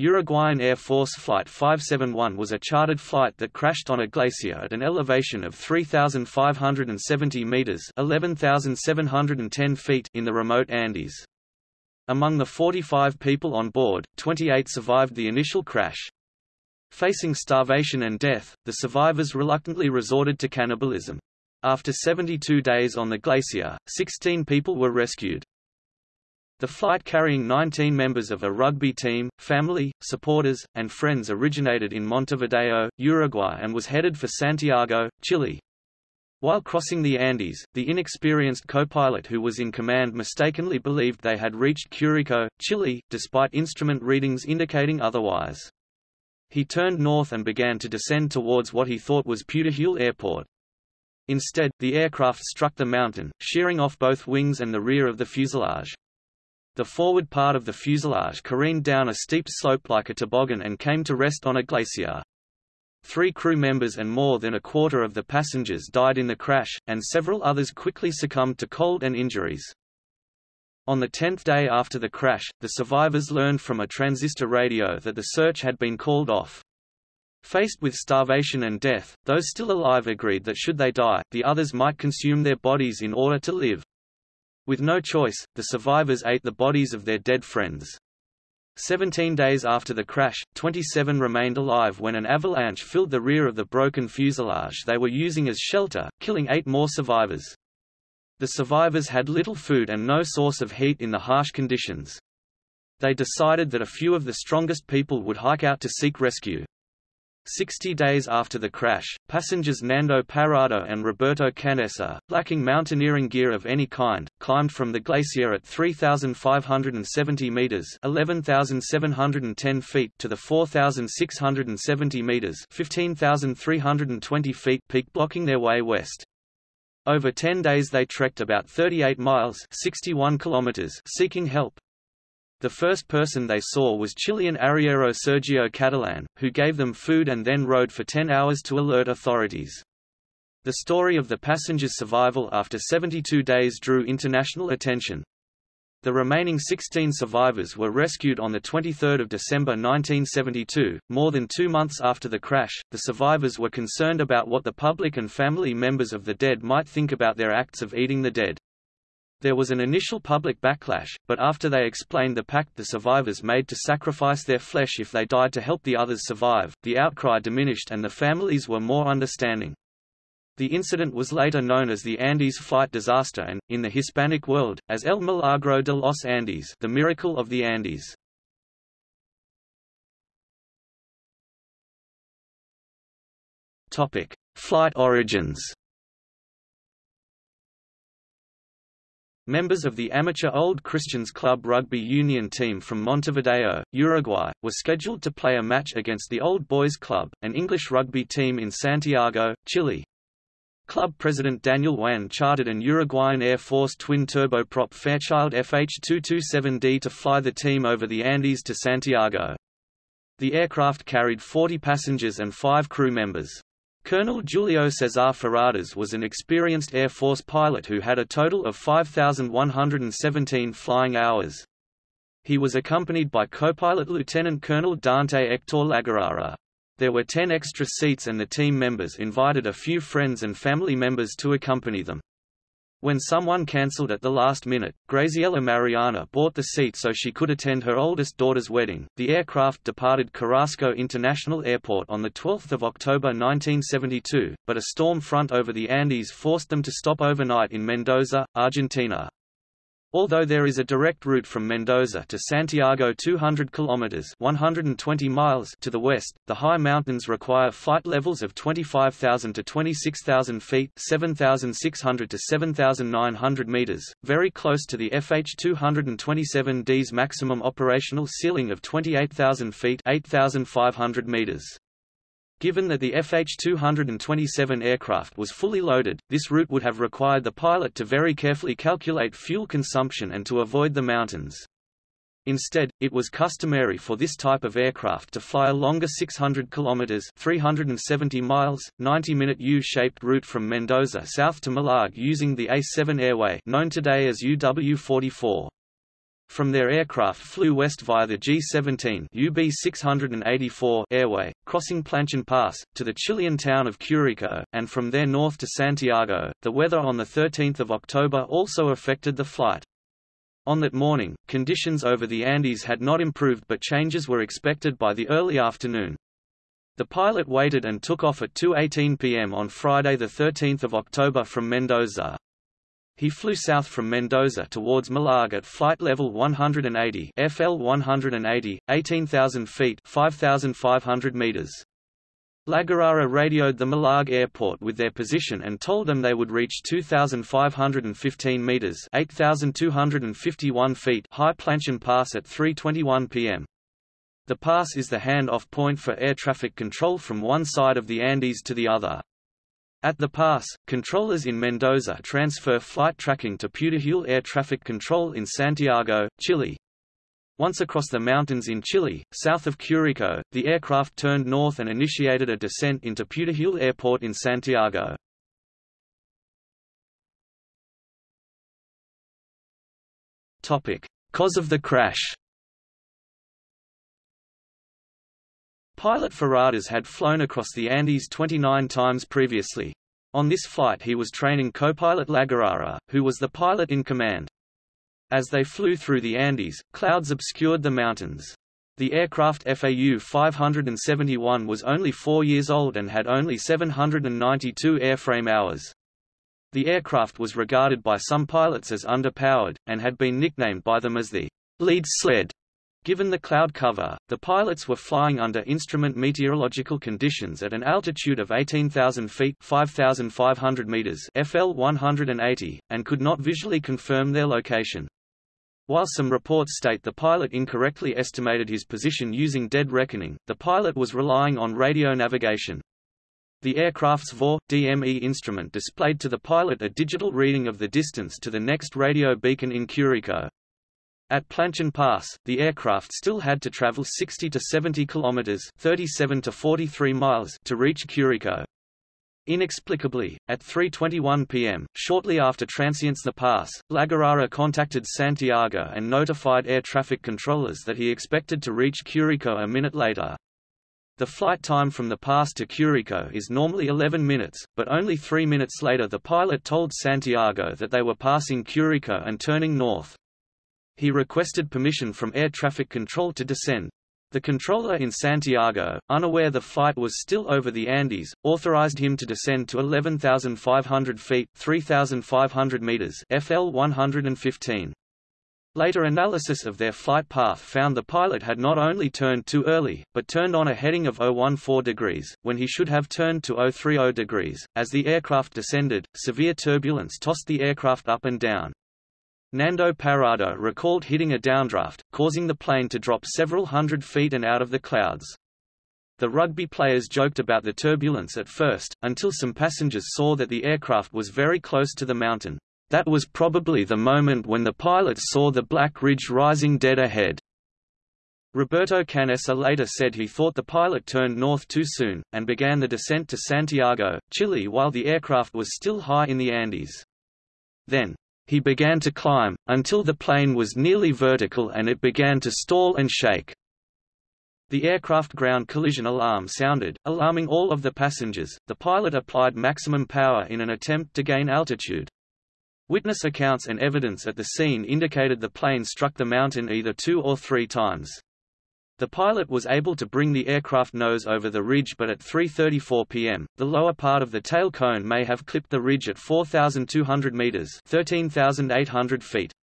Uruguayan Air Force Flight 571 was a chartered flight that crashed on a glacier at an elevation of 3,570 meters (11,710 feet) in the remote Andes. Among the 45 people on board, 28 survived the initial crash. Facing starvation and death, the survivors reluctantly resorted to cannibalism. After 72 days on the glacier, 16 people were rescued. The flight carrying 19 members of a rugby team, family, supporters, and friends originated in Montevideo, Uruguay and was headed for Santiago, Chile. While crossing the Andes, the inexperienced co-pilot who was in command mistakenly believed they had reached Curico, Chile, despite instrument readings indicating otherwise. He turned north and began to descend towards what he thought was Pudahuel Airport. Instead, the aircraft struck the mountain, shearing off both wings and the rear of the fuselage. The forward part of the fuselage careened down a steep slope like a toboggan and came to rest on a glacier. Three crew members and more than a quarter of the passengers died in the crash, and several others quickly succumbed to cold and injuries. On the tenth day after the crash, the survivors learned from a transistor radio that the search had been called off. Faced with starvation and death, those still alive agreed that should they die, the others might consume their bodies in order to live. With no choice, the survivors ate the bodies of their dead friends. Seventeen days after the crash, 27 remained alive when an avalanche filled the rear of the broken fuselage they were using as shelter, killing eight more survivors. The survivors had little food and no source of heat in the harsh conditions. They decided that a few of the strongest people would hike out to seek rescue. Sixty days after the crash, passengers Nando Parrado and Roberto Canessa, lacking mountaineering gear of any kind, climbed from the glacier at 3,570 meters (11,710 feet) to the 4,670 meters (15,320 feet) peak, blocking their way west. Over 10 days they trekked about 38 miles 61 kilometers seeking help. The first person they saw was Chilean arriero Sergio Catalan, who gave them food and then rode for 10 hours to alert authorities. The story of the passengers' survival after 72 days drew international attention. The remaining 16 survivors were rescued on the 23 December 1972, more than two months after the crash. The survivors were concerned about what the public and family members of the dead might think about their acts of eating the dead. There was an initial public backlash, but after they explained the pact the survivors made to sacrifice their flesh if they died to help the others survive, the outcry diminished and the families were more understanding. The incident was later known as the Andes flight disaster and, in the Hispanic world, as El Milagro de los Andes the miracle of the Andes. Flight origins Members of the amateur Old Christians Club rugby union team from Montevideo, Uruguay, were scheduled to play a match against the Old Boys Club, an English rugby team in Santiago, Chile. Club president Daniel Juan chartered an Uruguayan Air Force twin-turboprop Fairchild FH-227D to fly the team over the Andes to Santiago. The aircraft carried 40 passengers and five crew members. Colonel Julio Cesar Ferradas was an experienced Air Force pilot who had a total of 5,117 flying hours. He was accompanied by co-pilot Lieutenant Colonel Dante Hector Lagurara. There were 10 extra seats and the team members invited a few friends and family members to accompany them. When someone cancelled at the last minute, Graciela Mariani bought the seat so she could attend her oldest daughter's wedding. The aircraft departed Carrasco International Airport on 12 October 1972, but a storm front over the Andes forced them to stop overnight in Mendoza, Argentina. Although there is a direct route from Mendoza to Santiago 200 kilometers (120 miles) to the west, the high mountains require flight levels of 25,000 to 26,000 feet (7,600 to 7,900 meters), very close to the FH-227D's maximum operational ceiling of 28,000 feet (8,500 meters). Given that the FH-227 aircraft was fully loaded, this route would have required the pilot to very carefully calculate fuel consumption and to avoid the mountains. Instead, it was customary for this type of aircraft to fly a longer 600 km 370 miles, 90-minute U-shaped route from Mendoza south to Malargüe using the A7 airway known today as UW-44. From their aircraft flew west via the G-17 UB-684 airway, crossing Planchon Pass, to the Chilean town of Curicó, and from there north to Santiago. The weather on 13 October also affected the flight. On that morning, conditions over the Andes had not improved but changes were expected by the early afternoon. The pilot waited and took off at 2.18 pm on Friday 13 October from Mendoza. He flew south from Mendoza towards Malargüe at flight level 180 FL 180, 18,000 feet 5,500 meters. Lagurara radioed the Malargüe airport with their position and told them they would reach 2,515 meters 8,251 feet high Planchon Pass at 3.21 pm. The pass is the hand-off point for air traffic control from one side of the Andes to the other. At the pass, controllers in Mendoza transfer flight tracking to Pudahuel Air Traffic Control in Santiago, Chile. Once across the mountains in Chile, south of Curicó, the aircraft turned north and initiated a descent into Pudahuel Airport in Santiago. Cause of the crash Pilot Ferradas had flown across the Andes 29 times previously. On this flight he was training co-pilot Lagurara, who was the pilot in command. As they flew through the Andes, clouds obscured the mountains. The aircraft FAU 571 was only four years old and had only 792 airframe hours. The aircraft was regarded by some pilots as underpowered, and had been nicknamed by them as the lead sled. Given the cloud cover, the pilots were flying under instrument meteorological conditions at an altitude of 18,000 feet 5,500 meters FL 180, and could not visually confirm their location. While some reports state the pilot incorrectly estimated his position using dead reckoning, the pilot was relying on radio navigation. The aircraft's VOR, DME instrument displayed to the pilot a digital reading of the distance to the next radio beacon in Curicó. At Planchon Pass, the aircraft still had to travel 60 to 70 kilometers (37 to 43 miles) to reach Curicó. Inexplicably, at 3.21 p.m., shortly after transients the pass, Lagurara contacted Santiago and notified air traffic controllers that he expected to reach Curicó a minute later. The flight time from the pass to Curicó is normally 11 minutes, but only three minutes later the pilot told Santiago that they were passing Curicó and turning north. He requested permission from air traffic control to descend. The controller in Santiago, unaware the flight was still over the Andes, authorized him to descend to 11,500 feet 3,500 meters FL 115. Later analysis of their flight path found the pilot had not only turned too early, but turned on a heading of 014 degrees, when he should have turned to 030 degrees. As the aircraft descended, severe turbulence tossed the aircraft up and down. Nando Parrado recalled hitting a downdraft, causing the plane to drop several hundred feet and out of the clouds. The rugby players joked about the turbulence at first, until some passengers saw that the aircraft was very close to the mountain. That was probably the moment when the pilots saw the black ridge rising dead ahead. Roberto Canessa later said he thought the pilot turned north too soon, and began the descent to Santiago, Chile while the aircraft was still high in the Andes. Then, he began to climb, until the plane was nearly vertical and it began to stall and shake. The aircraft ground collision alarm sounded, alarming all of the passengers. The pilot applied maximum power in an attempt to gain altitude. Witness accounts and evidence at the scene indicated the plane struck the mountain either two or three times. The pilot was able to bring the aircraft nose over the ridge but at 3.34 pm, the lower part of the tail cone may have clipped the ridge at 4,200 meters 13,800 feet.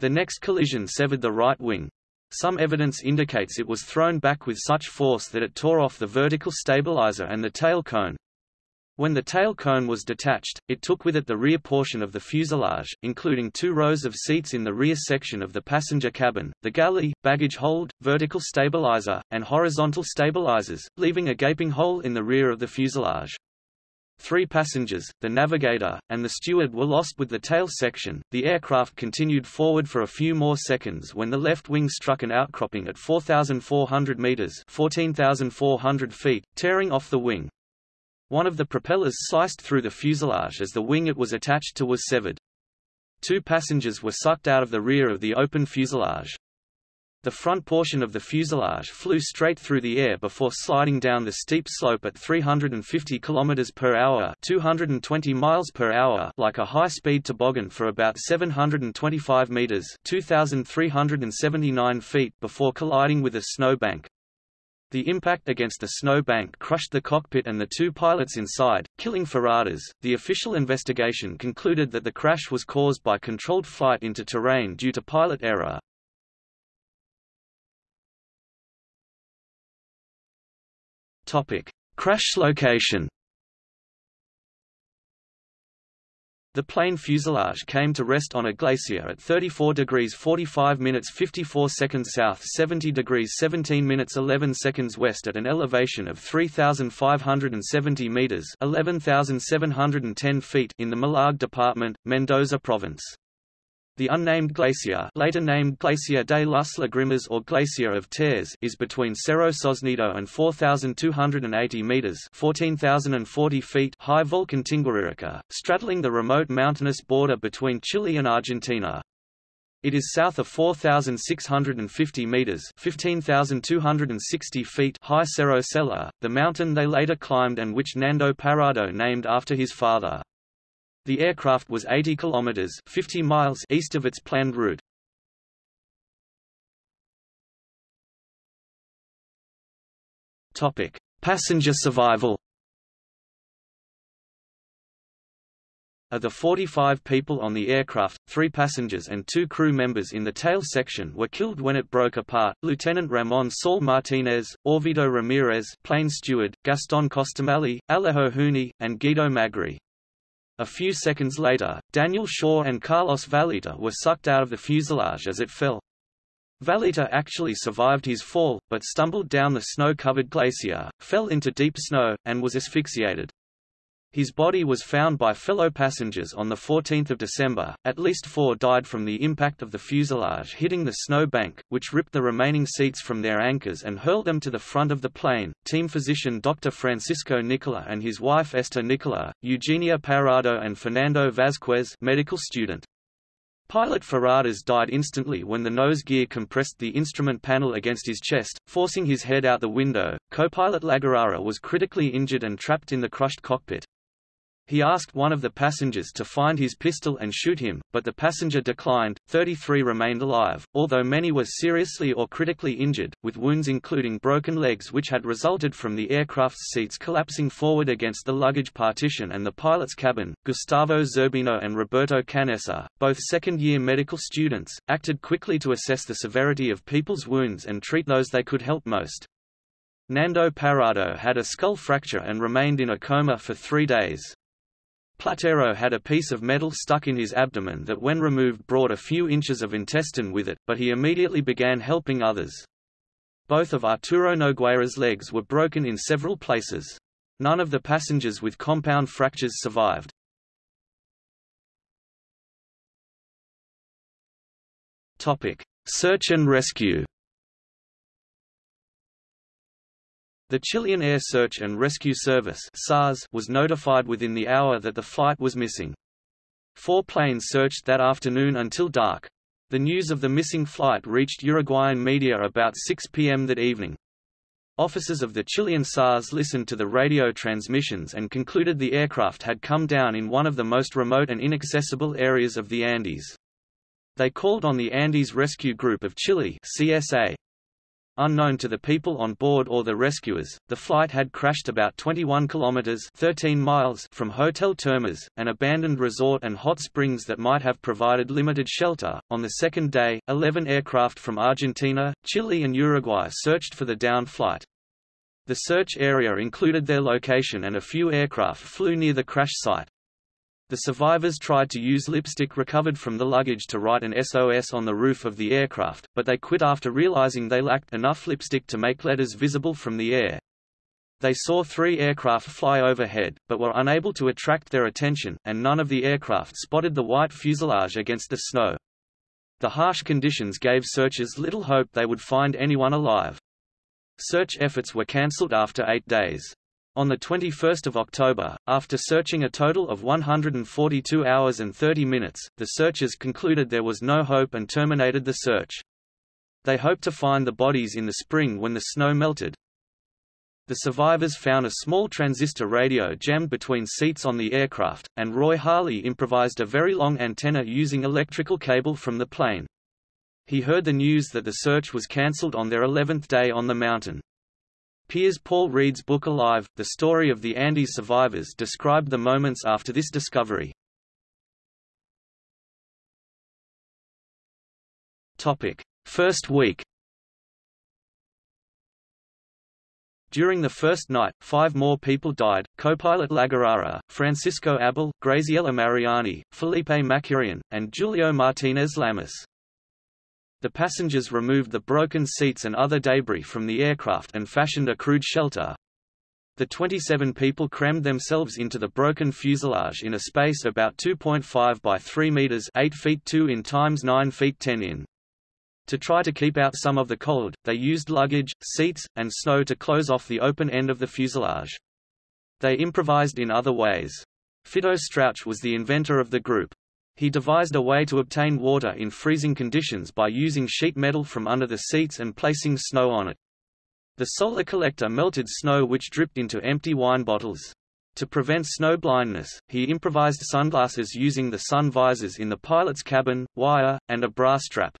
The next collision severed the right wing. Some evidence indicates it was thrown back with such force that it tore off the vertical stabilizer and the tail cone, when the tail cone was detached, it took with it the rear portion of the fuselage, including two rows of seats in the rear section of the passenger cabin, the galley, baggage hold, vertical stabilizer, and horizontal stabilizers, leaving a gaping hole in the rear of the fuselage. Three passengers, the navigator, and the steward were lost with the tail section. The aircraft continued forward for a few more seconds when the left wing struck an outcropping at 4,400 meters (14,400 feet), tearing off the wing. One of the propellers sliced through the fuselage as the wing it was attached to was severed. two passengers were sucked out of the rear of the open fuselage. The front portion of the fuselage flew straight through the air before sliding down the steep slope at 350 km per hour, 220 miles per hour, like a high-speed toboggan for about 725 meters, 2379 feet before colliding with a snow bank. The impact against the snow bank crushed the cockpit and the two pilots inside, killing Ferradas. The official investigation concluded that the crash was caused by controlled flight into terrain due to pilot error, Topic: Crash location. The plane fuselage came to rest on a glacier at 34 degrees 45 minutes 54 seconds south 70 degrees 17 minutes 11 seconds west at an elevation of 3,570 meters 11,710 feet in the Malargüe department, Mendoza province. The unnamed glacier later named Glacier de las Lagrimas or Glacier of Tears is between Cerro Sosneado and 4,280 meters 14,040 feet high Volcan Tinguiririca, straddling the remote mountainous border between Chile and Argentina. It is south of 4,650 meters 15,260 feet high Cerro Seler, the mountain they later climbed and which Nando Parrado named after his father. The aircraft was 80 kilometers 50 miles east of its planned route. Topic: Passenger survival. Of the 45 people on the aircraft, three passengers and two crew members in the tail section were killed when it broke apart, Lieutenant Ramon Saul Martinez, Orvieto Ramirez plane steward, Gaston Costemalle, Alejo Huni, and Guido Magri. A few seconds later, Daniel Shaw and Carlos Valeta were sucked out of the fuselage as it fell. Valeta actually survived his fall, but stumbled down the snow-covered glacier, fell into deep snow, and was asphyxiated. His body was found by fellow passengers on 14 December. At least four died from the impact of the fuselage hitting the snow bank, which ripped the remaining seats from their anchors and hurled them to the front of the plane. Team physician Dr. Francisco Nicola and his wife Esther Nicola, Eugenia Parrado and Fernando Vazquez medical student. Pilot Ferradas died instantly when the nose gear compressed the instrument panel against his chest, forcing his head out the window. Co-pilot Lagurara was critically injured and trapped in the crushed cockpit. He asked one of the passengers to find his pistol and shoot him, but the passenger declined. 33 remained alive, although many were seriously or critically injured, with wounds including broken legs which had resulted from the aircraft's seats collapsing forward against the luggage partition and the pilot's cabin. Gustavo Zerbino and Roberto Canessa, both second-year medical students, acted quickly to assess the severity of people's wounds and treat those they could help most. Nando Parrado had a skull fracture and remained in a coma for three days. Platero had a piece of metal stuck in his abdomen that when removed brought a few inches of intestine with it, but he immediately began helping others. Both of Arturo Nogueira's legs were broken in several places. None of the passengers with compound fractures survived. Search and rescue The Chilean Air Search and Rescue Service SARS was notified within the hour that the flight was missing. Four planes searched that afternoon until dark. The news of the missing flight reached Uruguayan media about 6 p.m. that evening. Officers of the Chilean SARS listened to the radio transmissions and concluded the aircraft had come down in one of the most remote and inaccessible areas of the Andes. They called on the Andes Rescue Group of Chile CSA, Unknown to the people on board or the rescuers, the flight had crashed about 21 kilometers (13 miles) from Hotel Termas, an abandoned resort and hot springs that might have provided limited shelter. On the second day, 11 aircraft from Argentina, Chile and Uruguay searched for the downed flight. The search area included their location and a few aircraft flew near the crash site. The survivors tried to use lipstick recovered from the luggage to write an SOS on the roof of the aircraft, but they quit after realizing they lacked enough lipstick to make letters visible from the air. They saw three aircraft fly overhead, but were unable to attract their attention, and none of the aircraft spotted the white fuselage against the snow. The harsh conditions gave searchers little hope they would find anyone alive. Search efforts were cancelled after eight days. On 21 October, after searching a total of 142 hours and 30 minutes, the searchers concluded there was no hope and terminated the search. They hoped to find the bodies in the spring when the snow melted. The survivors found a small transistor radio jammed between seats on the aircraft, and Roy Harley improvised a very long antenna using electrical cable from the plane. He heard the news that the search was cancelled on their 11th day on the mountain. Piers Paul Read's book Alive, The Story of the Andes Survivors described the moments after this discovery. First week During the first night, five more people died, co-pilot Lagurara, Francisco Abal, Graciela Mariani, Felipe Maquirriain, and Julio Martinez Lamas. The passengers removed the broken seats and other debris from the aircraft and fashioned a crude shelter. The 27 people crammed themselves into the broken fuselage in a space about 2.5 by 3 meters 8 feet 2 in times 9 feet 10 in. To try to keep out some of the cold, they used luggage, seats, and snow to close off the open end of the fuselage. They improvised in other ways. Fito Strauch was the inventor of the group. He devised a way to obtain water in freezing conditions by using sheet metal from under the seats and placing snow on it. The solar collector melted snow which dripped into empty wine bottles. To prevent snow blindness, he improvised sunglasses using the sun visors in the pilot's cabin, wire, and a brass strap.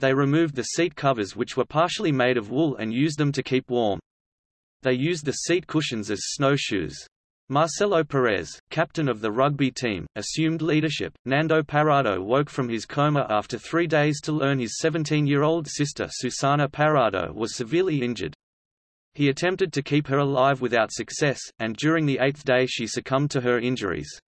They removed the seat covers which were partially made of wool and used them to keep warm. They used the seat cushions as snowshoes. Marcelo Perez, captain of the rugby team, assumed leadership. Nando Parrado woke from his coma after three days to learn his 17-year-old sister Susana Parrado was severely injured. He attempted to keep her alive without success, and during the eighth day she succumbed to her injuries.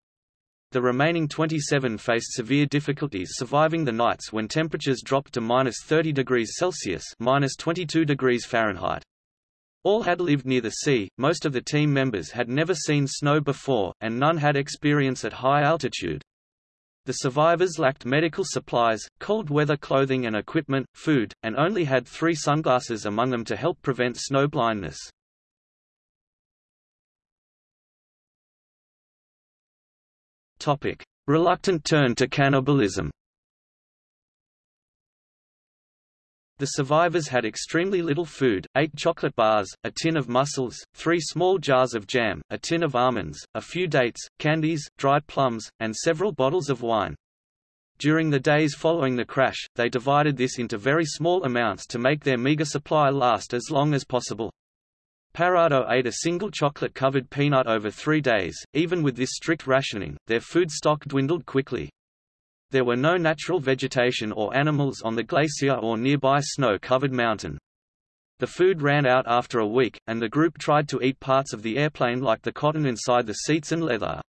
The remaining 27 faced severe difficulties surviving the nights when temperatures dropped to minus 30 degrees Celsius minus 22 degrees Fahrenheit. All had lived near the sea, most of the team members had never seen snow before, and none had experience at high altitude. The survivors lacked medical supplies, cold weather clothing and equipment, food, and only had three sunglasses among them to help prevent snow blindness. Reluctant turn to cannibalism The survivors had extremely little food, eight chocolate bars, a tin of mussels, three small jars of jam, a tin of almonds, a few dates, candies, dried plums, and several bottles of wine. During the days following the crash, they divided this into very small amounts to make their meager supply last as long as possible. Parrado ate a single chocolate-covered peanut over three days. Even with this strict rationing, their food stock dwindled quickly. There were no natural vegetation or animals on the glacier or nearby snow-covered mountain. The food ran out after a week, and the group tried to eat parts of the airplane like the cotton inside the seats and leather.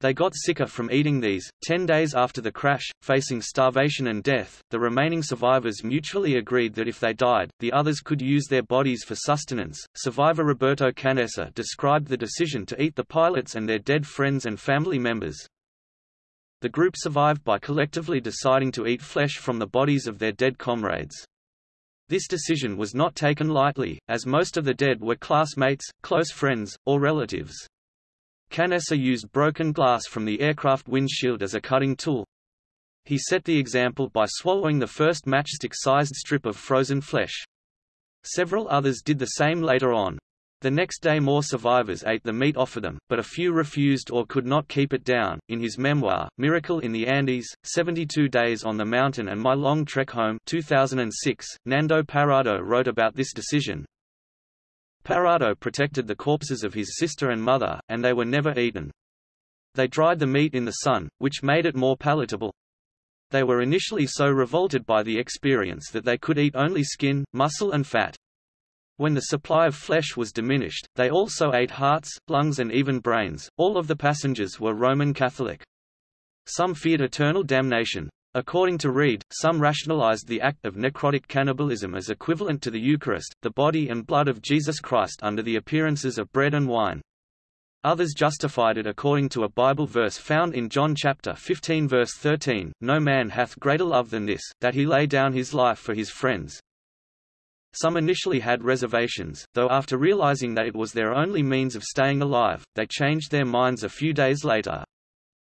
They got sicker from eating these. Ten days after the crash, facing starvation and death, the remaining survivors mutually agreed that if they died, the others could use their bodies for sustenance. Survivor Roberto Canessa described the decision to eat the pilots and their dead friends and family members, the group survived by collectively deciding to eat flesh from the bodies of their dead comrades. This decision was not taken lightly, as most of the dead were classmates, close friends, or relatives. Canessa used broken glass from the aircraft windshield as a cutting tool. He set the example by swallowing the first matchstick-sized strip of frozen flesh. Several others did the same later on. The next day more survivors ate the meat offered them, but a few refused or could not keep it down. In his memoir, Miracle in the Andes, 72 Days on the Mountain and My Long Trek Home 2006, Nando Parrado wrote about this decision. Parrado protected the corpses of his sister and mother, and they were never eaten. They dried the meat in the sun, which made it more palatable. They were initially so revolted by the experience that they could eat only skin, muscle and fat. When the supply of flesh was diminished, they also ate hearts, lungs and even brains. All of the passengers were Roman Catholic. Some feared eternal damnation. According to Read, some rationalized the act of necrotic cannibalism as equivalent to the Eucharist, the body and blood of Jesus Christ under the appearances of bread and wine. Others justified it according to a Bible verse found in John chapter 15 verse 13, No man hath greater love than this, that he lay down his life for his friends. Some initially had reservations, though after realizing that it was their only means of staying alive, they changed their minds a few days later.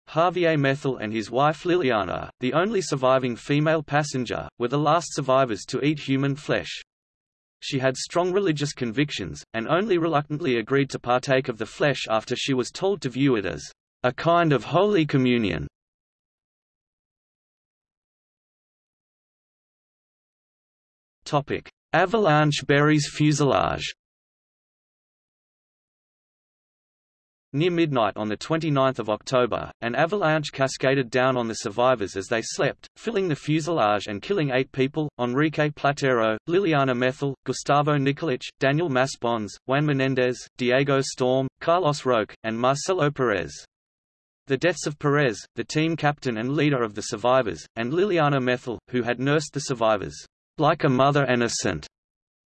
Javier Methol and his wife Liliana, the only surviving female passenger, were the last survivors to eat human flesh. She had strong religious convictions, and only reluctantly agreed to partake of the flesh after she was told to view it as a kind of holy communion. Avalanche buries fuselage. Near midnight on 29 October, an avalanche cascaded down on the survivors as they slept, filling the fuselage and killing eight people, Enrique Platero, Liliana Methol, Gustavo Nicolich, Daniel Maspons, Juan Menendez, Diego Storm, Carlos Roque, and Marcelo Perez. The deaths of Perez, the team captain and leader of the survivors, and Liliana Methol, who had nursed the survivors, like a mother and a saint,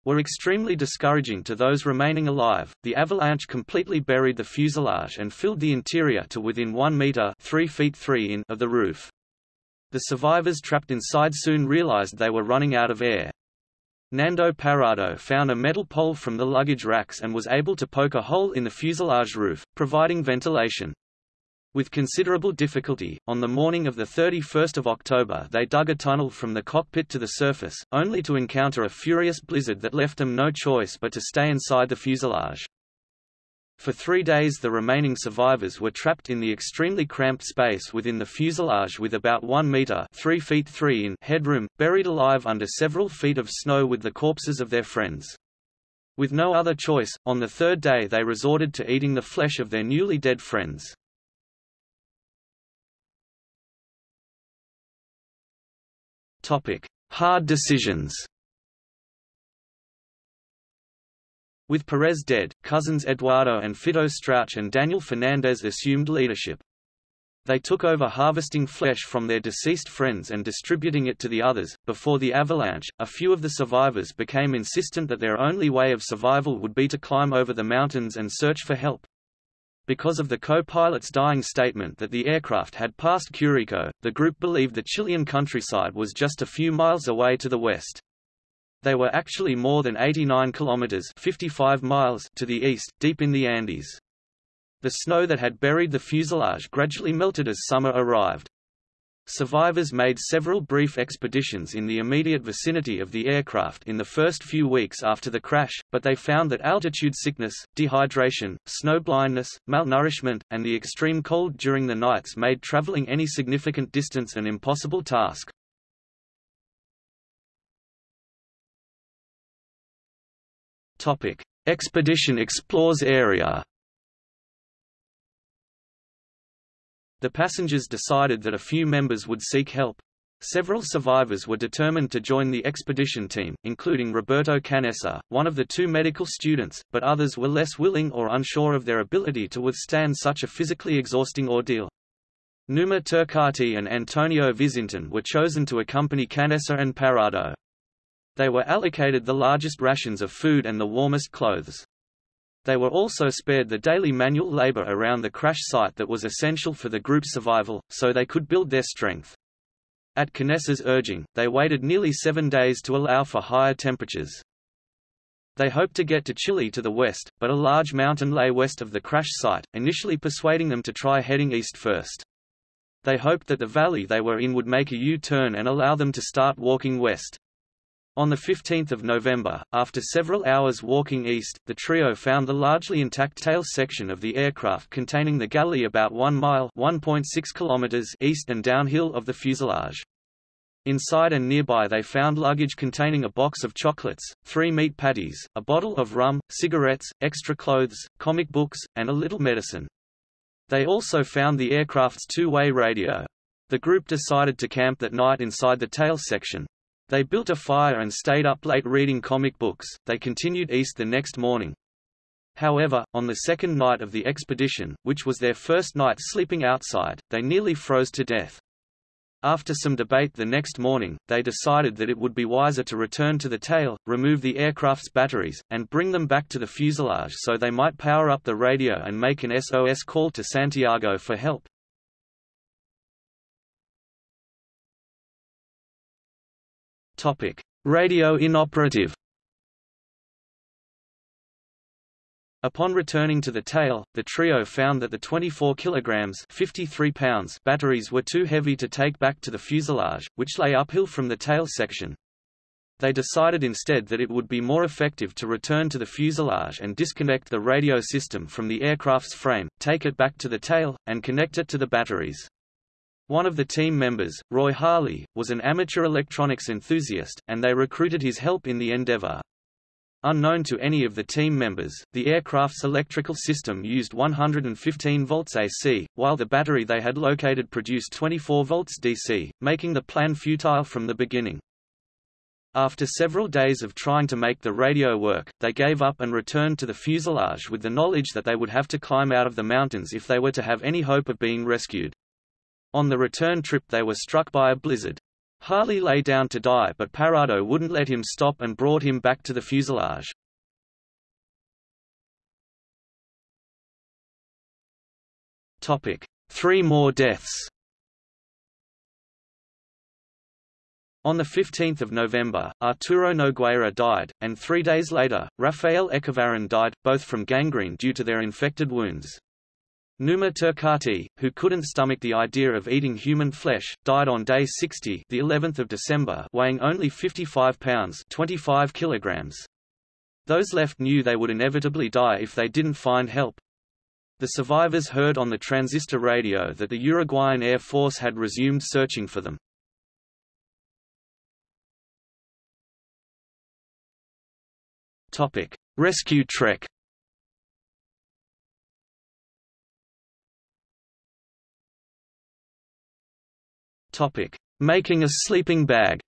were extremely discouraging to those remaining alive. The avalanche completely buried the fuselage and filled the interior to within 1 meter (3 feet 3 in) of the roof. The survivors trapped inside soon realized they were running out of air. Nando Parrado found a metal pole from the luggage racks and was able to poke a hole in the fuselage roof, providing ventilation. With considerable difficulty, on the morning of 31 October they dug a tunnel from the cockpit to the surface, only to encounter a furious blizzard that left them no choice but to stay inside the fuselage. For three days the remaining survivors were trapped in the extremely cramped space within the fuselage with about 1 meter 3 feet 3 in headroom, buried alive under several feet of snow with the corpses of their friends. With no other choice, on the third day they resorted to eating the flesh of their newly dead friends. Topic: Hard decisions. With Perez dead, cousins Eduardo and Fito Strauch and Daniel Fernandez assumed leadership. They took over harvesting flesh from their deceased friends and distributing it to the others. Before the avalanche, a few of the survivors became insistent that their only way of survival would be to climb over the mountains and search for help. Because of the co-pilot's dying statement that the aircraft had passed Curico, the group believed the Chilean countryside was just a few miles away to the west. They were actually more than 89 kilometers 55 miles to the east, deep in the Andes. The snow that had buried the fuselage gradually melted as summer arrived. Survivors made several brief expeditions in the immediate vicinity of the aircraft in the first few weeks after the crash, but they found that altitude sickness, dehydration, snow blindness, malnourishment, and the extreme cold during the nights made traveling any significant distance an impossible task. Expedition explores area The passengers decided that a few members would seek help. Several survivors were determined to join the expedition team, including Roberto Canessa, one of the two medical students, but others were less willing or unsure of their ability to withstand such a physically exhausting ordeal. Numa Turcatti and Antonio Vizintin were chosen to accompany Canessa and Parrado. They were allocated the largest rations of food and the warmest clothes. They were also spared the daily manual labor around the crash site that was essential for the group's survival, so they could build their strength. At Canessa's urging, they waited nearly seven days to allow for higher temperatures. They hoped to get to Chile to the west, but a large mountain lay west of the crash site, initially persuading them to try heading east first. They hoped that the valley they were in would make a U-turn and allow them to start walking west. On 15 November, after several hours walking east, the trio found the largely intact tail section of the aircraft containing the galley about 1 mile kilometers east and downhill of the fuselage. Inside and nearby they found luggage containing a box of chocolates, three meat patties, a bottle of rum, cigarettes, extra clothes, comic books, and a little medicine. They also found the aircraft's two-way radio. The group decided to camp that night inside the tail section, they built a fire and stayed up late reading comic books. They continued east the next morning. However, on the second night of the expedition, which was their first night sleeping outside, they nearly froze to death. After some debate the next morning, they decided that it would be wiser to return to the tail, remove the aircraft's batteries, and bring them back to the fuselage so they might power up the radio and make an SOS call to Santiago for help. Topic: Radio inoperative. Upon returning to the tail, the trio found that the 24 kilograms 53 pounds batteries were too heavy to take back to the fuselage, which lay uphill from the tail section. They decided instead that it would be more effective to return to the fuselage and disconnect the radio system from the aircraft's frame, take it back to the tail, and connect it to the batteries. One of the team members, Roy Harley, was an amateur electronics enthusiast, and they recruited his help in the endeavor. Unknown to any of the team members, the aircraft's electrical system used 115 volts AC, while the battery they had located produced 24 volts DC, making the plan futile from the beginning. After several days of trying to make the radio work, they gave up and returned to the fuselage with the knowledge that they would have to climb out of the mountains if they were to have any hope of being rescued. On the return trip they were struck by a blizzard. Harley lay down to die but Parrado wouldn't let him stop and brought him back to the fuselage. Three more deaths On 15 November, Arturo Nogueira died, and three days later, Rafael Echavarren died, both from gangrene due to their infected wounds. Numa Turcatti, who couldn't stomach the idea of eating human flesh, died on day 60, the 11th of December, weighing only 55 pounds, 25 kilograms. Those left knew they would inevitably die if they didn't find help. The survivors heard on the transistor radio that the Uruguayan Air Force had resumed searching for them. Topic: Rescue trek. Topic: Making a sleeping bag.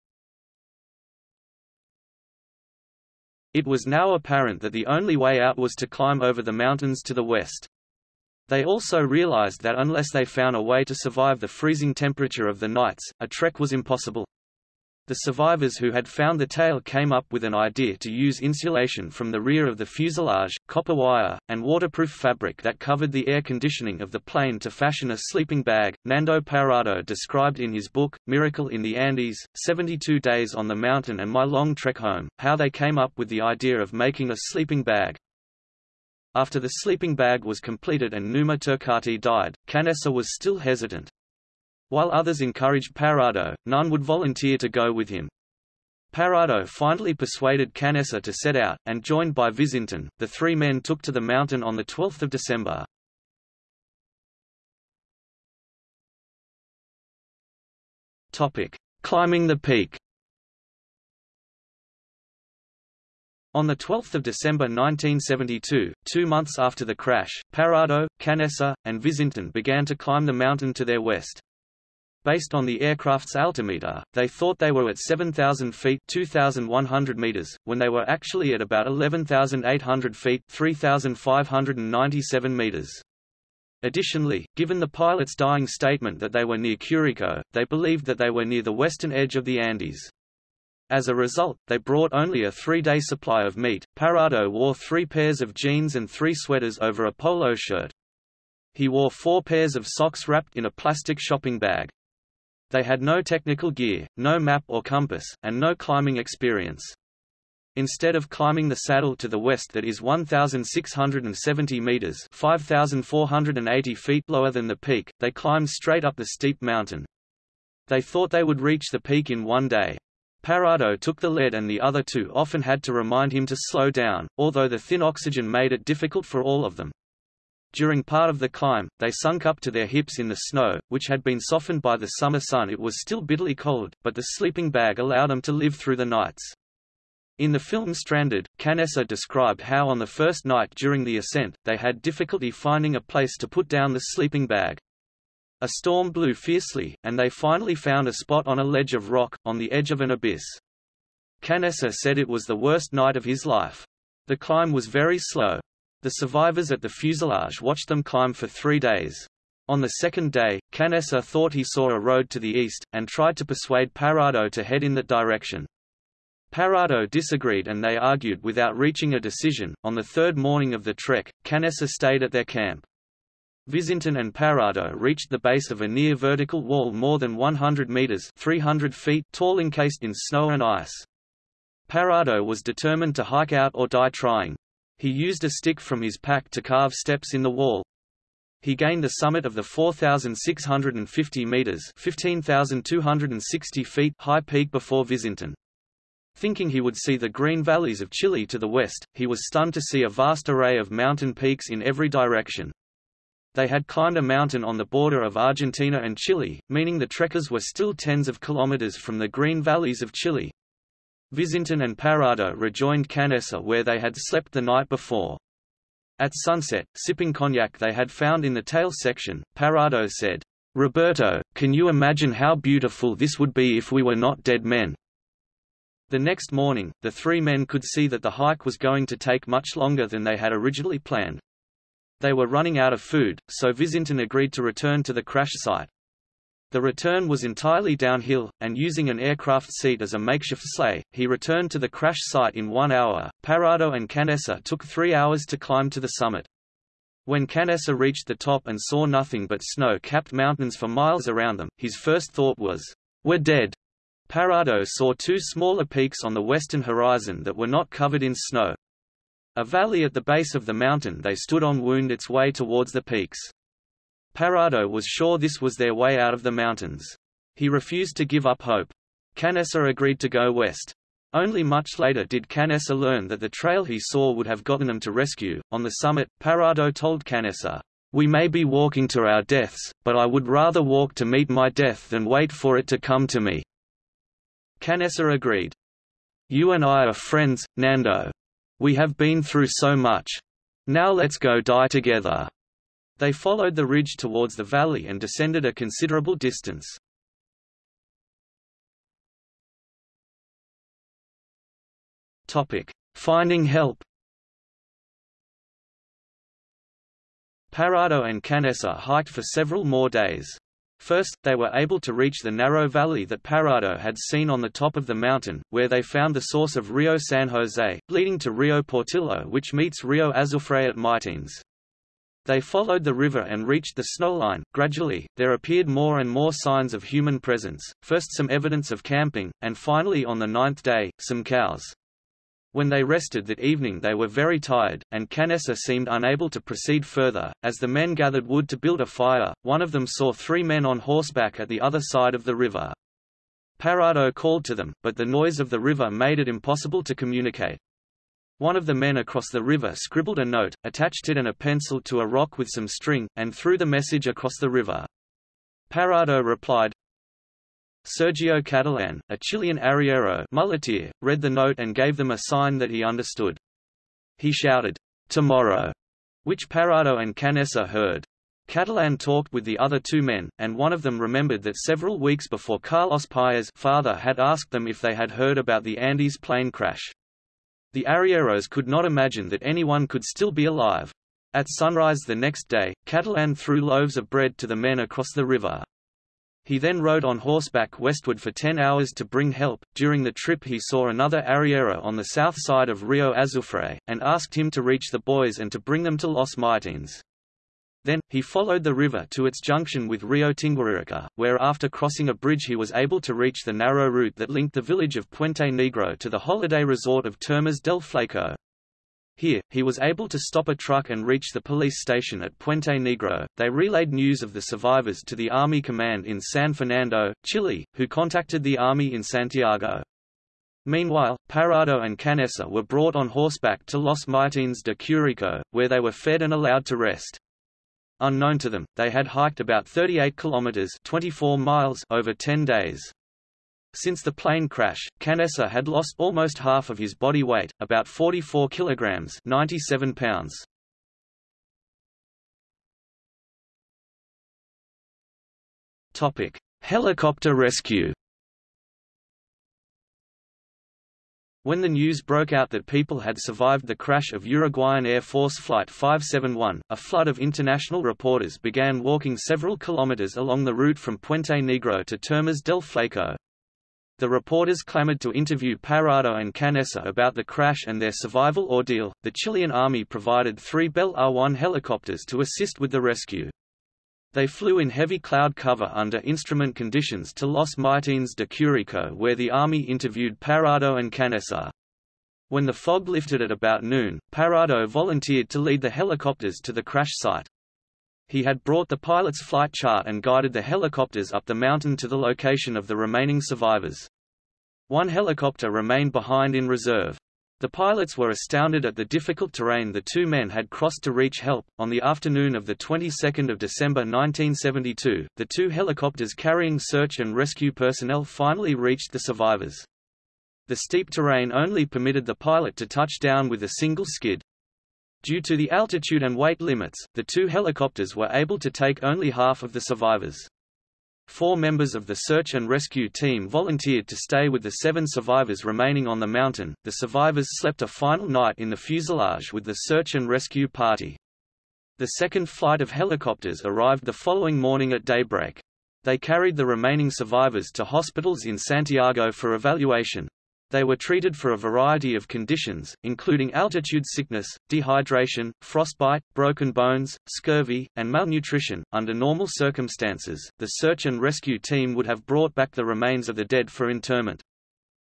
It was now apparent that the only way out was to climb over the mountains to the west. They also realized that unless they found a way to survive the freezing temperature of the nights, a trek was impossible. The survivors who had found the tail came up with an idea to use insulation from the rear of the fuselage, copper wire, and waterproof fabric that covered the air conditioning of the plane to fashion a sleeping bag. Nando Parrado described in his book, Miracle in the Andes, 72 Days on the Mountain and My Long Trek Home, how they came up with the idea of making a sleeping bag. After the sleeping bag was completed and Numa Turcatti died, Canessa was still hesitant. While others encouraged Parrado, none would volunteer to go with him. Parrado finally persuaded Canessa to set out, and joined by Vizintin, the three men took to the mountain on 12 December. Climbing the peak On 12 December 1972, two months after the crash, Parrado, Canessa, and Vizintin began to climb the mountain to their west. Based on the aircraft's altimeter, they thought they were at 7,000 feet 2,100 meters, when they were actually at about 11,800 feet 3,597 meters. Additionally, given the pilot's dying statement that they were near Curico, they believed that they were near the western edge of the Andes. As a result, they brought only a three-day supply of meat. Parrado wore three pairs of jeans and three sweaters over a polo shirt. He wore four pairs of socks wrapped in a plastic shopping bag. They had no technical gear, no map or compass, and no climbing experience. Instead of climbing the saddle to the west that is 1,670 meters 5,480 feet lower than the peak, they climbed straight up the steep mountain. They thought they would reach the peak in one day. Parrado took the lead and the other two often had to remind him to slow down, although the thin oxygen made it difficult for all of them. During part of the climb, they sunk up to their hips in the snow, which had been softened by the summer sun it was still bitterly cold, but the sleeping bag allowed them to live through the nights. In the film Stranded, Canessa described how on the first night during the ascent, they had difficulty finding a place to put down the sleeping bag. A storm blew fiercely, and they finally found a spot on a ledge of rock, on the edge of an abyss. Canessa said it was the worst night of his life. The climb was very slow. The survivors at the fuselage watched them climb for three days. On the second day, Canessa thought he saw a road to the east, and tried to persuade Parrado to head in that direction. Parrado disagreed and they argued without reaching a decision. On the third morning of the trek, Canessa stayed at their camp. Vizintin and Parrado reached the base of a near vertical wall more than 100 meters 300 feet tall encased in snow and ice. Parrado was determined to hike out or die trying. He used a stick from his pack to carve steps in the wall. He gained the summit of the 4,650 meters (15,260 feet) high peak before Vizintin. Thinking he would see the green valleys of Chile to the west, he was stunned to see a vast array of mountain peaks in every direction. They had climbed a mountain on the border of Argentina and Chile, meaning the trekkers were still tens of kilometers from the green valleys of Chile. Vizintin and Parrado rejoined Canessa where they had slept the night before. At sunset, sipping cognac they had found in the tail section, Parrado said, Roberto, can you imagine how beautiful this would be if we were not dead men? The next morning, the three men could see that the hike was going to take much longer than they had originally planned. They were running out of food, so Vizintin agreed to return to the crash site. The return was entirely downhill, and using an aircraft seat as a makeshift sleigh, he returned to the crash site in one hour. Parrado and Canessa took three hours to climb to the summit. When Canessa reached the top and saw nothing but snow-capped mountains for miles around them, his first thought was, "We're dead." Parrado saw two smaller peaks on the western horizon that were not covered in snow. A valley at the base of the mountain they stood on wound its way towards the peaks. Parrado was sure this was their way out of the mountains. He refused to give up hope. Canessa agreed to go west. Only much later did Canessa learn that the trail he saw would have gotten them to rescue. On the summit, Parrado told Canessa, We may be walking to our deaths, but I would rather walk to meet my death than wait for it to come to me. Canessa agreed. You and I are friends, Nando. We have been through so much. Now let's go die together. They followed the ridge towards the valley and descended a considerable distance. Finding help. Parrado and Canessa hiked for several more days. First, they were able to reach the narrow valley that Parrado had seen on the top of the mountain, where they found the source of Rio San Jose, leading to Rio Portillo which meets Rio Azufre at Maitines. They followed the river and reached the snowline. Gradually, there appeared more and more signs of human presence, first some evidence of camping, and finally on the ninth day, some cows. When they rested that evening they were very tired, and Canessa seemed unable to proceed further. As the men gathered wood to build a fire, one of them saw three men on horseback at the other side of the river. Parrado called to them, but the noise of the river made it impossible to communicate. One of the men across the river scribbled a note, attached it and a pencil to a rock with some string, and threw the message across the river. Parrado replied, Sergio Catalan, a Chilean arriero muleteer, read the note and gave them a sign that he understood. He shouted, Tomorrow, which Parrado and Canessa heard. Catalan talked with the other two men, and one of them remembered that several weeks before Carlos Paez father had asked them if they had heard about the Andes plane crash. The arrieros could not imagine that anyone could still be alive. At sunrise the next day, Catalan threw loaves of bread to the men across the river. He then rode on horseback westward for ten hours to bring help. During the trip, he saw another arriero on the south side of Rio Azufre, and asked him to reach the boys and to bring them to Los Maitines. Then, he followed the river to its junction with Rio Tinguiririca, where after crossing a bridge he was able to reach the narrow route that linked the village of Puente Negro to the holiday resort of Termas del Flaco. Here, he was able to stop a truck and reach the police station at Puente Negro. They relayed news of the survivors to the Army Command in San Fernando, Chile, who contacted the Army in Santiago. Meanwhile, Parrado and Canessa were brought on horseback to Los Maitines de Curico, where they were fed and allowed to rest. Unknown to them, they had hiked about 38 kilometers 24 miles over 10 days. Since the plane crash, Canessa had lost almost half of his body weight, about 44 kilograms 97 pounds. Helicopter rescue. When the news broke out that people had survived the crash of Uruguayan Air Force Flight 571, a flood of international reporters began walking several kilometers along the route from Puente Negro to Termas del Flaco. The reporters clamored to interview Parrado and Canessa about the crash and their survival ordeal. The Chilean army provided three Bell R-1 helicopters to assist with the rescue. They flew in heavy cloud cover under instrument conditions to Los Maitines de Curico where the army interviewed Parrado and Canessa. When the fog lifted at about noon, Parrado volunteered to lead the helicopters to the crash site. He had brought the pilot's flight chart and guided the helicopters up the mountain to the location of the remaining survivors. One helicopter remained behind in reserve. The pilots were astounded at the difficult terrain the two men had crossed to reach help. On the afternoon of the 22nd of December 1972, the two helicopters carrying search and rescue personnel finally reached the survivors. The steep terrain only permitted the pilot to touch down with a single skid. Due to the altitude and weight limits, the two helicopters were able to take only half of the survivors. Four members of the search and rescue team volunteered to stay with the seven survivors remaining on the mountain. The survivors slept a final night in the fuselage with the search and rescue party. The second flight of helicopters arrived the following morning at daybreak. They carried the remaining survivors to hospitals in Santiago for evaluation. They were treated for a variety of conditions, including altitude sickness, dehydration, frostbite, broken bones, scurvy, and malnutrition. Under normal circumstances, the search and rescue team would have brought back the remains of the dead for interment.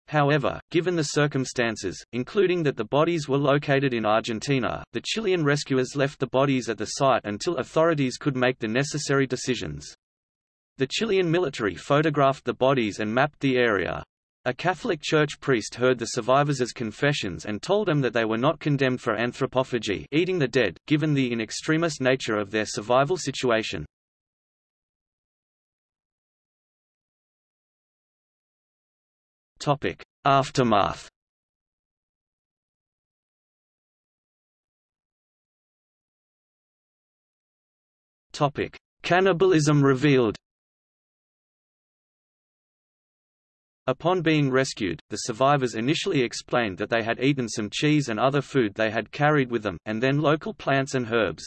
However, given the circumstances, including that the bodies were located in Argentina, the Chilean rescuers left the bodies at the site until authorities could make the necessary decisions. The Chilean military photographed the bodies and mapped the area. A Catholic Church priest heard the survivors' confessions and told them that they were not condemned for anthropophagy eating the dead, given the in extremis nature of their survival situation. Aftermath Cannibalism revealed Upon being rescued, the survivors initially explained that they had eaten some cheese and other food they had carried with them, and then local plants and herbs.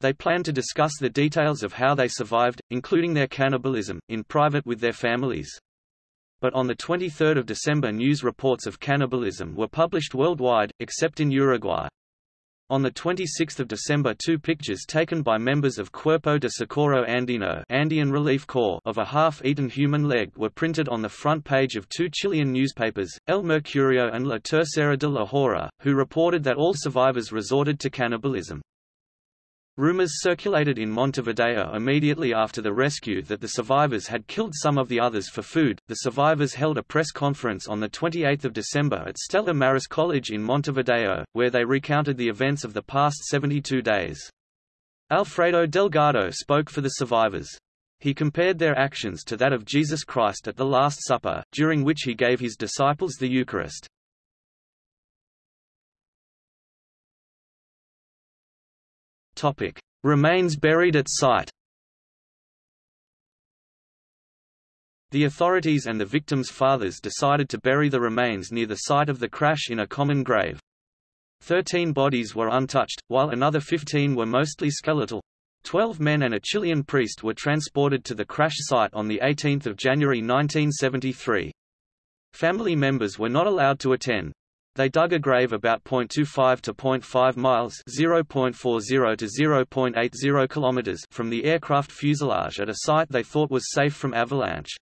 They planned to discuss the details of how they survived, including their cannibalism, in private with their families. But on 23 December news reports of cannibalism were published worldwide, except in Uruguay. On 26 December two pictures taken by members of Cuerpo de Socorro Andino Andean Relief Corps of a half-eaten human leg were printed on the front page of two Chilean newspapers, El Mercurio and La Tercera de la Hora, who reported that all survivors resorted to cannibalism. Rumors circulated in Montevideo immediately after the rescue that the survivors had killed some of the others for food. The survivors held a press conference on the 28th of December at Stella Maris College in Montevideo, where they recounted the events of the past 72 days. Alfredo Delgado spoke for the survivors. He compared their actions to that of Jesus Christ at the Last Supper, during which he gave his disciples the Eucharist. Topic: Remains buried at site. The authorities and the victims' fathers decided to bury the remains near the site of the crash in a common grave. Thirteen bodies were untouched, while another fifteen were mostly skeletal. Twelve men and a Chilean priest were transported to the crash site on 18 January 1973. Family members were not allowed to attend. They dug a grave about 0.25 to 0.5 miles (0.40 to 0.80 kilometers) from the aircraft fuselage at a site they thought was safe from avalanche.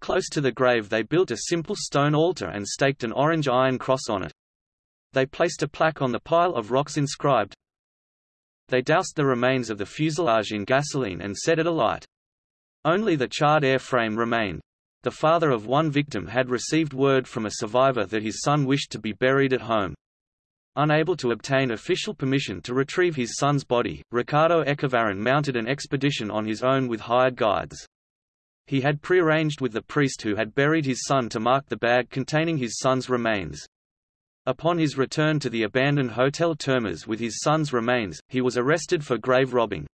Close to the grave they built a simple stone altar and staked an orange iron cross on it. They placed a plaque on the pile of rocks inscribed. They doused the remains of the fuselage in gasoline and set it alight. Only the charred airframe remained. The father of one victim had received word from a survivor that his son wished to be buried at home. Unable to obtain official permission to retrieve his son's body, Ricardo Echavarren mounted an expedition on his own with hired guides. He had prearranged with the priest who had buried his son to mark the bag containing his son's remains. Upon his return to the abandoned Hotel Termas with his son's remains, he was arrested for grave robbing.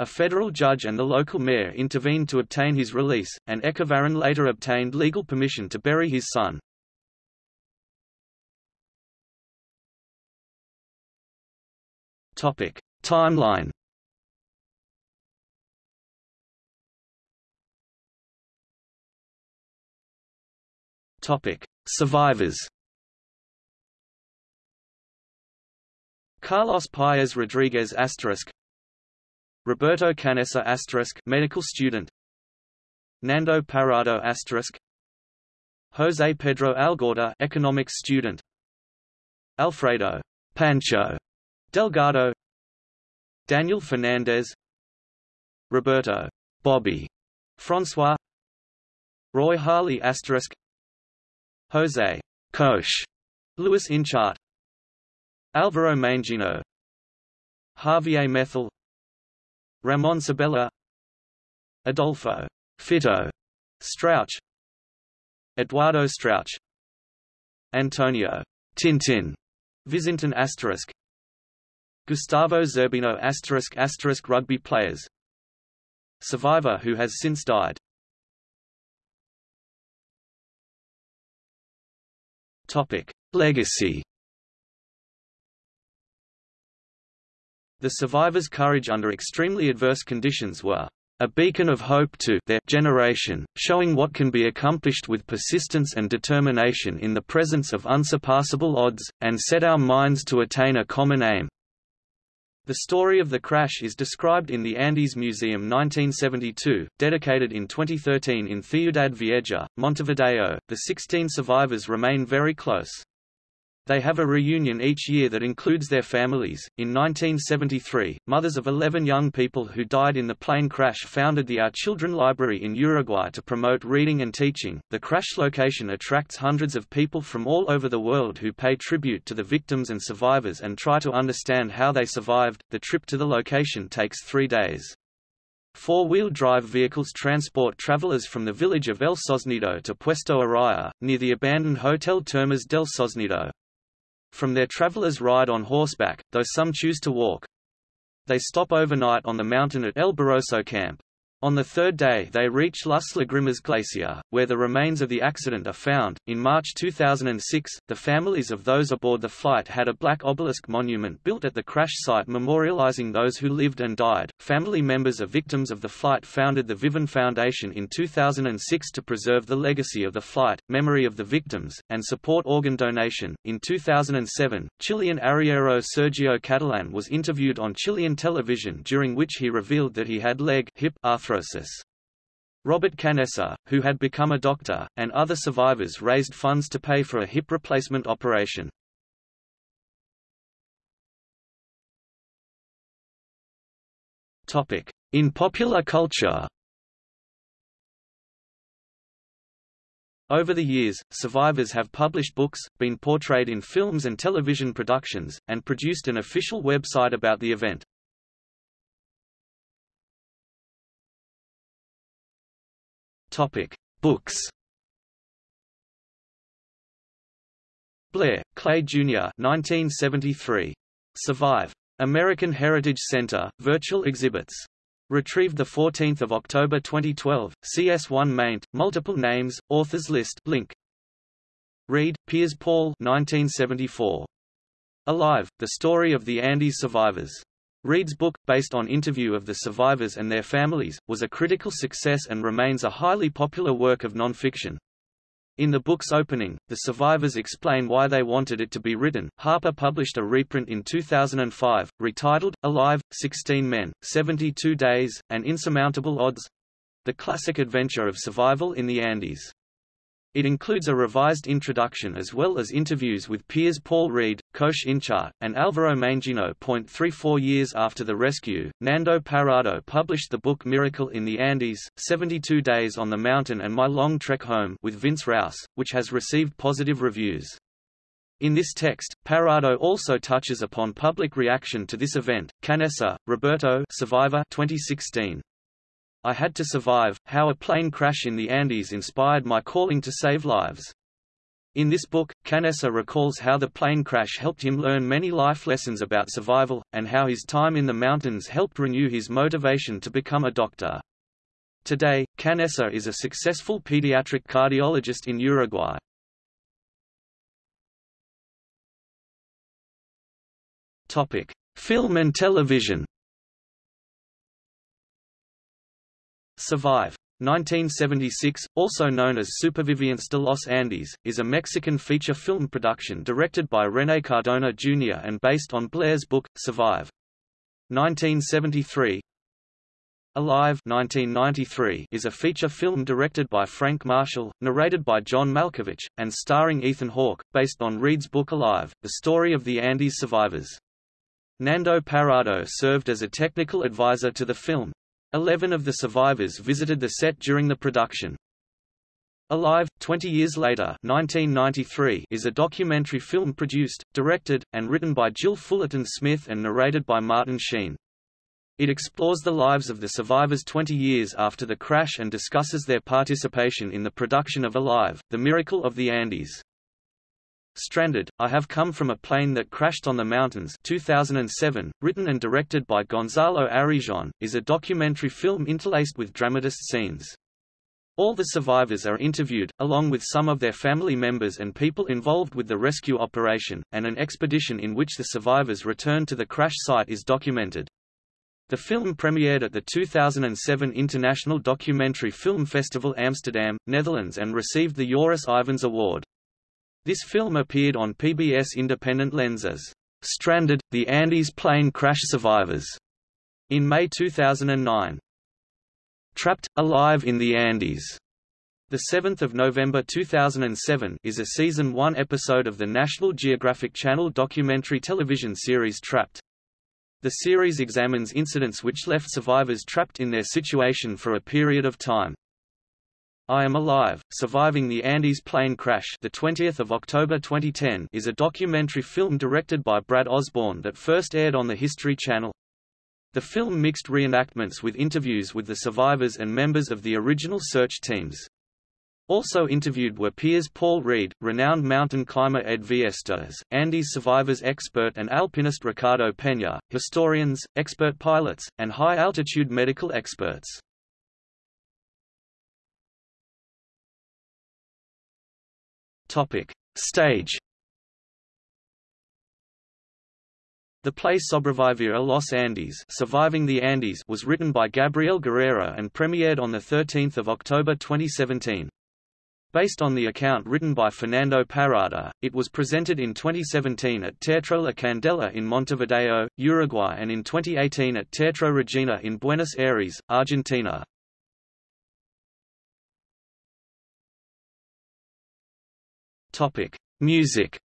A federal judge and the local mayor intervened to obtain his release, and Echavarren later obtained legal permission to bury his son. Topic: Timeline. Topic: Survivors. Carlos Paez Rodriguez asterisk Roberto Canessa asterisk medical student. Nando Parrado asterisk. Jose Pedro Algorta economics student. Alfredo Pancho Delgado. Daniel Fernandez. Roberto Bobby Francois. Roy Harley asterisk. Jose Coach Luis Inchart. Alvaro Mangino. Javier Methol Ramon Sabella Adolfo Fito Strauch Eduardo Strauch Antonio Tintin Vizintin asterisk Gustavo Zerbino asterisk asterisk rugby players Survivor who has since died. Topic. Legacy The survivors' courage under extremely adverse conditions were a beacon of hope to their generation, showing what can be accomplished with persistence and determination in the presence of unsurpassable odds, and set our minds to attain a common aim. The story of the crash is described in the Andes Museum 1972, dedicated in 2013 in Ciudad Vieja, Montevideo. The 16 survivors remain very close. They have a reunion each year that includes their families. In 1973, mothers of 11 young people who died in the plane crash founded the Our Children Library in Uruguay to promote reading and teaching. The crash location attracts hundreds of people from all over the world who pay tribute to the victims and survivors and try to understand how they survived. The trip to the location takes three days. Four-wheel drive vehicles transport travelers from the village of El Sosneado to Puesto Araya, near the abandoned Hotel Termas del Sosneado. From their travelers ride on horseback, though some choose to walk. They stop overnight on the mountain at El Barroso camp. On the third day they reach Las Lagrimas Glacier, where the remains of the accident are found. In March 2006, the families of those aboard the flight had a black obelisk monument built at the crash site memorializing those who lived and died. Family members of victims of the flight founded the Viven Foundation in 2006 to preserve the legacy of the flight, memory of the victims, and support organ donation. In 2007, Chilean arriero Sergio Catalan was interviewed on Chilean television during which he revealed that he had leg hip arthritis Robert Canessa, who had become a doctor, and other survivors raised funds to pay for a hip replacement operation. In popular culture Over the years, survivors have published books, been portrayed in films and television productions, and produced an official website about the event. Topic: Books. Blair, Clay Jr. 1973. Survive. American Heritage Center, virtual exhibits. Retrieved 14 October 2012, CS1 maint, multiple names, authors list link. Read, Piers Paul 1974. Alive, The Story of the Andes Survivors. Read's book, based on interview of the survivors and their families, was a critical success and remains a highly popular work of nonfiction. In the book's opening, the survivors explain why they wanted it to be written. Harper published a reprint in 2005, retitled, Alive, 16 Men, 72 Days, and Insurmountable Odds the classic adventure of survival in the Andes. It includes a revised introduction as well as interviews with Piers Paul Read, Coach Inchart, and Alvaro Mangino. 34 years after the rescue, Nando Parrado published the book Miracle in the Andes, 72 Days on the Mountain and My Long Trek Home with Vince Rause, which has received positive reviews. In this text, Parrado also touches upon public reaction to this event. Canessa, Roberto Survivor 2016. I had to survive, how a plane crash in the Andes inspired my calling to save lives. In this book, Canessa recalls how the plane crash helped him learn many life lessons about survival, and how his time in the mountains helped renew his motivation to become a doctor. Today, Canessa is a successful pediatric cardiologist in Uruguay. Film and television Survive. 1976, also known as Supervivientes de los Andes, is a Mexican feature film production directed by René Cardona Jr. and based on Blair's book, Survive. 1973 Alive 1993 is a feature film directed by Frank Marshall, narrated by John Malkovich, and starring Ethan Hawke, based on Read's book Alive, the story of the Andes survivors. Nando Parrado served as a technical advisor to the film. Eleven of the survivors visited the set during the production. Alive, 20 Years Later 1993 is a documentary film produced, directed, and written by Jill Fullerton Smith and narrated by Martin Sheen. It explores the lives of the survivors 20 years after the crash and discusses their participation in the production of Alive, The Miracle of the Andes. Stranded, I Have Come from a Plane That Crashed on the Mountains 2007, written and directed by Gonzalo Arijón, is a documentary film interlaced with dramatist scenes. All the survivors are interviewed, along with some of their family members and people involved with the rescue operation, and an expedition in which the survivors return to the crash site is documented. The film premiered at the 2007 International Documentary Film Festival Amsterdam, Netherlands and received the Joris Ivens Award. This film appeared on PBS Independent Lenses, Stranded, The Andes Plane Crash Survivors, in May 2009. Trapped, Alive in the Andes, the 7th of November 2007 is a season 1 episode of the National Geographic Channel documentary television series Trapped. The series examines incidents which left survivors trapped in their situation for a period of time. I Am Alive, Surviving the Andes Plane Crash the 20th of October 2010 is a documentary film directed by Brad Osborne that first aired on the History Channel. The film mixed reenactments with interviews with the survivors and members of the original search teams. Also interviewed were Piers Paul Read, renowned mountain climber Ed Viesturs, Andes survivors expert and alpinist Ricardo Peña, historians, expert pilots, and high-altitude medical experts. Topic. Stage The play Sobrevivir a los Andes, Surviving the Andes was written by Gabriel Guerrero and premiered on 13 October 2017. Based on the account written by Fernando Parrado, it was presented in 2017 at Teatro La Candela in Montevideo, Uruguay and in 2018 at Teatro Regina in Buenos Aires, Argentina. Topic: Music.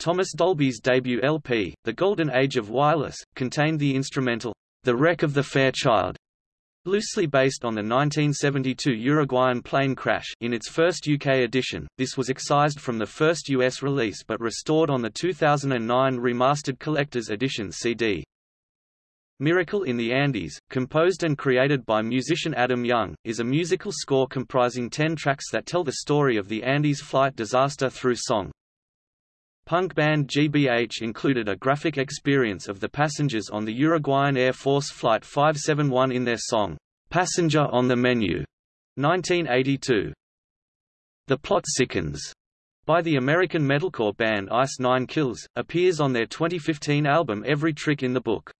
Thomas Dolby's debut LP, The Golden Age of Wireless, contained the instrumental, The Wreck of the Fairchild, Loosely based on the 1972 Uruguayan plane crash in its first UK edition, this was excised from the first US release but restored on the 2009 remastered collector's edition CD. Miracle in the Andes, composed and created by musician Adam Young, is a musical score comprising ten tracks that tell the story of the Andes flight disaster through song. Punk band GBH included a graphic experience of the passengers on the Uruguayan Air Force Flight 571 in their song, Passenger on the Menu, 1982. The Plot Sickens, by the American metalcore band Ice Nine Kills, appears on their 2015 album Every Trick in the Book.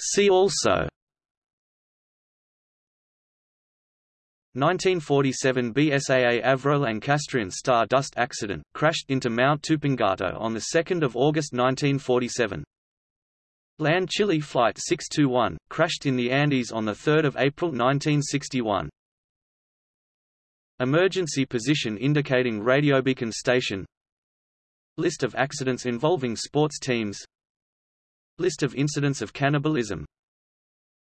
See also 1947 BSAA Avro-Lancastrian Star Dust accident, crashed into Mount Tupungato on 2 August 1947. LAN Chile Flight 621, crashed in the Andes on 3 April 1961. Emergency position indicating radiobeacon station List of accidents involving sports teams List of incidents of cannibalism.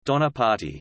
Donner Party